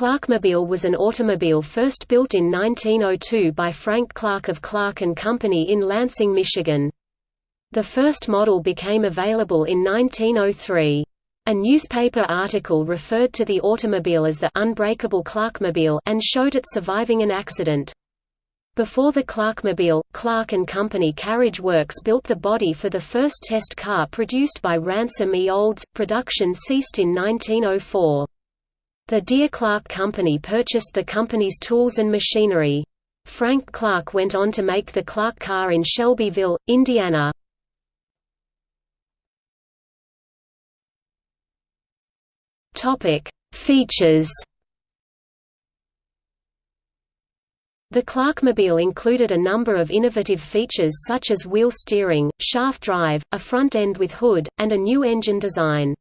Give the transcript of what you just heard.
Clarkmobile was an automobile first built in 1902 by Frank Clark of Clark Company in Lansing, Michigan. The first model became available in 1903. A newspaper article referred to the automobile as the unbreakable Clarkmobile and showed it surviving an accident. Before the Clarkmobile, Clark Company Carriage Works built the body for the first test car produced by Ransom E. Olds. Production ceased in 1904. The Deere Clark Company purchased the company's tools and machinery. Frank Clark went on to make the Clark car in Shelbyville, Indiana. Features The Clarkmobile included a number of innovative features such as wheel steering, shaft drive, a front end with hood, and a new engine design.